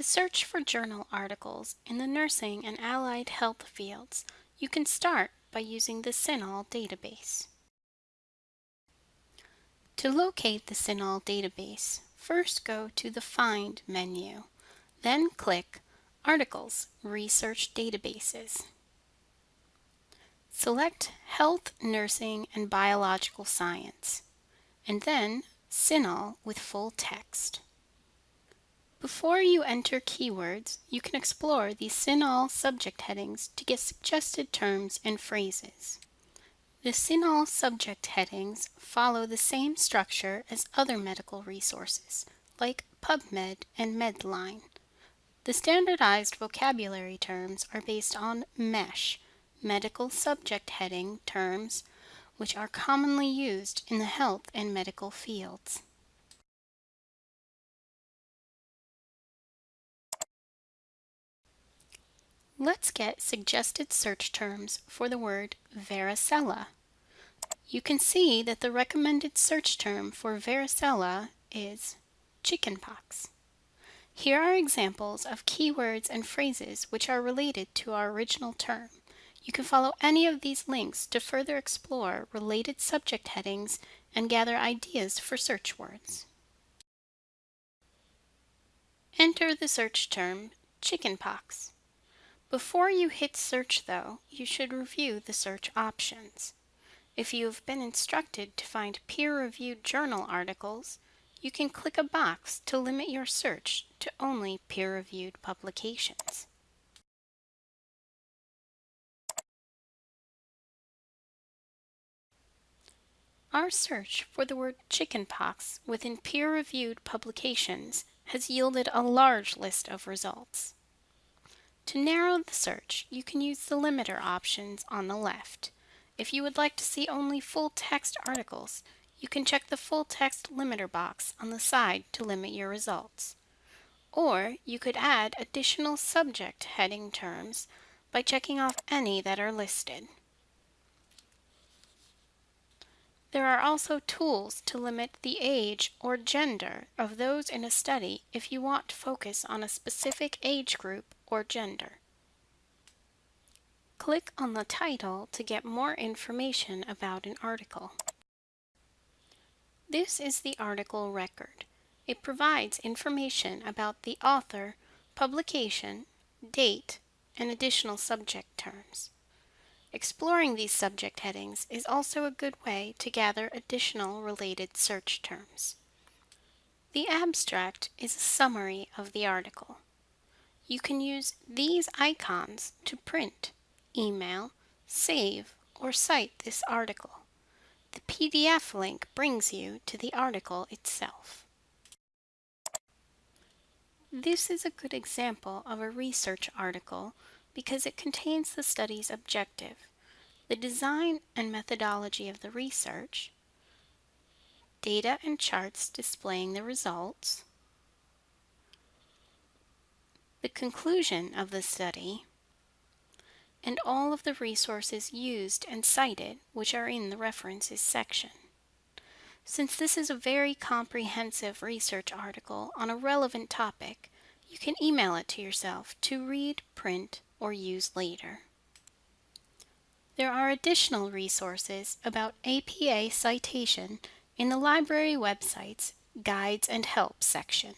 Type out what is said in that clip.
To search for journal articles in the nursing and allied health fields, you can start by using the CINAHL database. To locate the CINAHL database, first go to the Find menu, then click Articles Research Databases. Select Health, Nursing, and Biological Science, and then CINAHL with full text. Before you enter keywords, you can explore the CINAHL subject headings to get suggested terms and phrases. The CINAHL subject headings follow the same structure as other medical resources, like PubMed and Medline. The standardized vocabulary terms are based on MESH, medical subject heading terms, which are commonly used in the health and medical fields. Let's get suggested search terms for the word varicella. You can see that the recommended search term for varicella is chickenpox. Here are examples of keywords and phrases which are related to our original term. You can follow any of these links to further explore related subject headings and gather ideas for search words. Enter the search term chickenpox. Before you hit search though, you should review the search options. If you have been instructed to find peer-reviewed journal articles, you can click a box to limit your search to only peer-reviewed publications. Our search for the word chickenpox within peer-reviewed publications has yielded a large list of results. To narrow the search, you can use the limiter options on the left. If you would like to see only full text articles, you can check the full text limiter box on the side to limit your results. Or you could add additional subject heading terms by checking off any that are listed. There are also tools to limit the age or gender of those in a study if you want to focus on a specific age group or gender. Click on the title to get more information about an article. This is the article record. It provides information about the author, publication, date, and additional subject terms. Exploring these subject headings is also a good way to gather additional related search terms. The abstract is a summary of the article you can use these icons to print, email, save, or cite this article. The PDF link brings you to the article itself. This is a good example of a research article because it contains the study's objective, the design and methodology of the research, data and charts displaying the results, the conclusion of the study, and all of the resources used and cited which are in the references section. Since this is a very comprehensive research article on a relevant topic, you can email it to yourself to read, print, or use later. There are additional resources about APA citation in the library website's Guides and Help section.